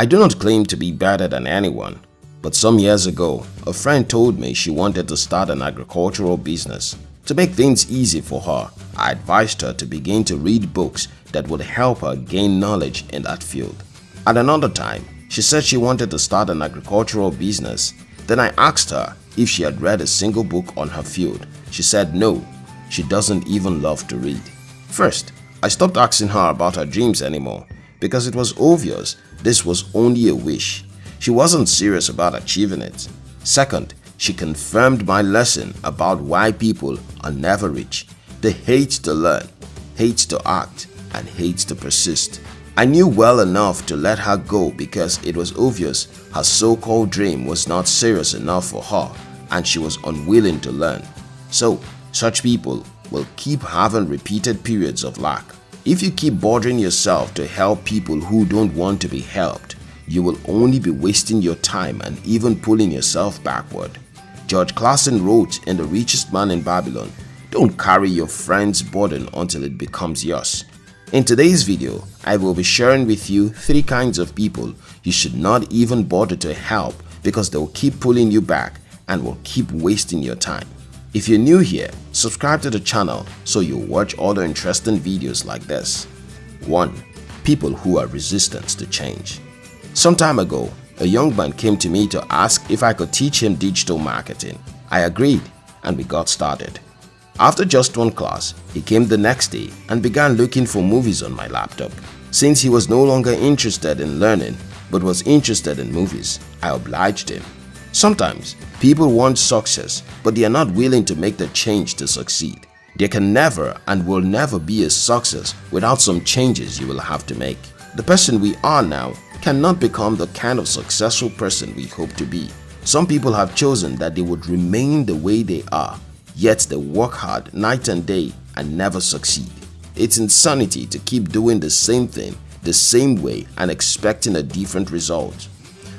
I do not claim to be better than anyone, but some years ago, a friend told me she wanted to start an agricultural business. To make things easy for her, I advised her to begin to read books that would help her gain knowledge in that field. At another time, she said she wanted to start an agricultural business. Then I asked her if she had read a single book on her field. She said no, she doesn't even love to read. First, I stopped asking her about her dreams anymore because it was obvious this was only a wish. She wasn't serious about achieving it. Second, she confirmed my lesson about why people are never rich. They hate to learn, hate to act, and hate to persist. I knew well enough to let her go because it was obvious her so-called dream was not serious enough for her and she was unwilling to learn. So, such people will keep having repeated periods of lack. If you keep bothering yourself to help people who don't want to be helped, you will only be wasting your time and even pulling yourself backward. George Clason wrote in The Richest Man in Babylon, Don't carry your friend's burden until it becomes yours. In today's video, I will be sharing with you three kinds of people you should not even bother to help because they will keep pulling you back and will keep wasting your time. If you're new here, subscribe to the channel so you'll watch other interesting videos like this. 1. People who are resistant to change Some time ago, a young man came to me to ask if I could teach him digital marketing. I agreed and we got started. After just one class, he came the next day and began looking for movies on my laptop. Since he was no longer interested in learning but was interested in movies, I obliged him. Sometimes, people want success but they are not willing to make the change to succeed. There can never and will never be a success without some changes you will have to make. The person we are now cannot become the kind of successful person we hope to be. Some people have chosen that they would remain the way they are, yet they work hard night and day and never succeed. It's insanity to keep doing the same thing the same way and expecting a different result.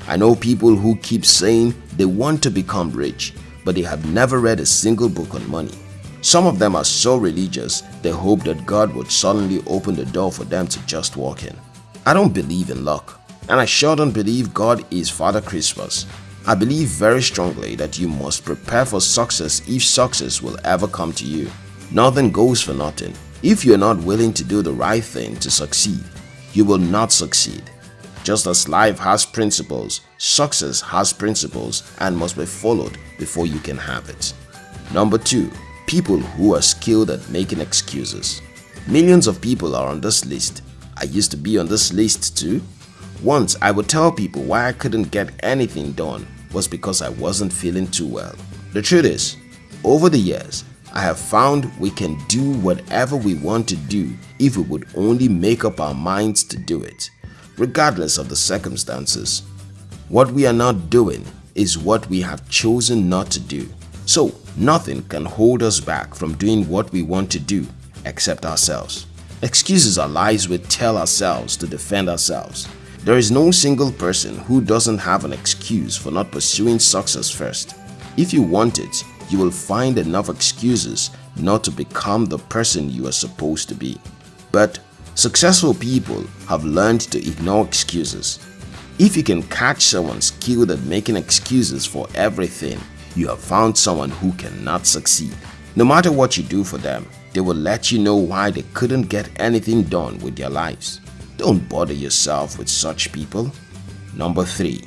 I know people who keep saying they want to become rich, but they have never read a single book on money. Some of them are so religious, they hope that God would suddenly open the door for them to just walk in. I don't believe in luck, and I sure don't believe God is Father Christmas. I believe very strongly that you must prepare for success if success will ever come to you. Nothing goes for nothing. If you are not willing to do the right thing to succeed, you will not succeed. Just as life has principles, success has principles and must be followed before you can have it. Number 2. People who are skilled at making excuses. Millions of people are on this list. I used to be on this list too. Once I would tell people why I couldn't get anything done was because I wasn't feeling too well. The truth is, over the years, I have found we can do whatever we want to do if we would only make up our minds to do it regardless of the circumstances. What we are not doing is what we have chosen not to do. So nothing can hold us back from doing what we want to do except ourselves. Excuses are lies we tell ourselves to defend ourselves. There is no single person who doesn't have an excuse for not pursuing success first. If you want it, you will find enough excuses not to become the person you are supposed to be. But Successful people have learned to ignore excuses. If you can catch someone skilled at making excuses for everything, you have found someone who cannot succeed. No matter what you do for them, they will let you know why they couldn't get anything done with their lives. Don't bother yourself with such people. Number 3.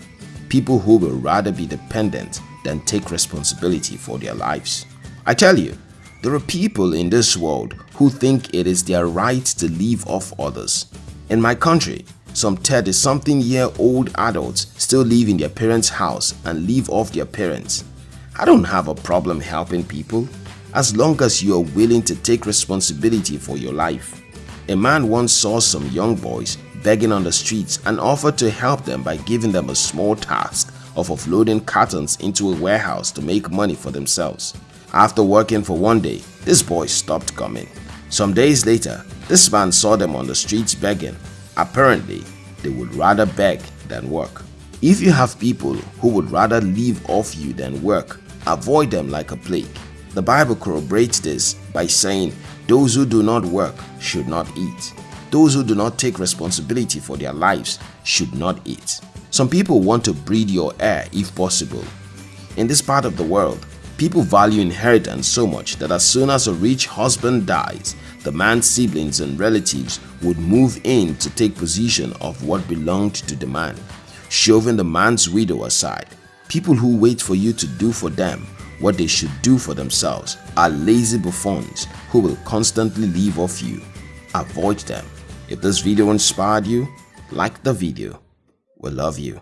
People who will rather be dependent than take responsibility for their lives. I tell you, there are people in this world who think it is their right to live off others. In my country, some 30 something year old adults still live in their parents' house and live off their parents. I don't have a problem helping people as long as you are willing to take responsibility for your life. A man once saw some young boys begging on the streets and offered to help them by giving them a small task of offloading cartons into a warehouse to make money for themselves. After working for one day, this boy stopped coming. Some days later, this man saw them on the streets begging. Apparently, they would rather beg than work. If you have people who would rather live off you than work, avoid them like a plague. The Bible corroborates this by saying, those who do not work should not eat. Those who do not take responsibility for their lives should not eat. Some people want to breed your air if possible. In this part of the world, people value inheritance so much that as soon as a rich husband dies, the man's siblings and relatives would move in to take possession of what belonged to the man, shoving the man's widow aside. People who wait for you to do for them what they should do for themselves are lazy buffoons who will constantly leave off you. Avoid them. If this video inspired you, like the video. We love you.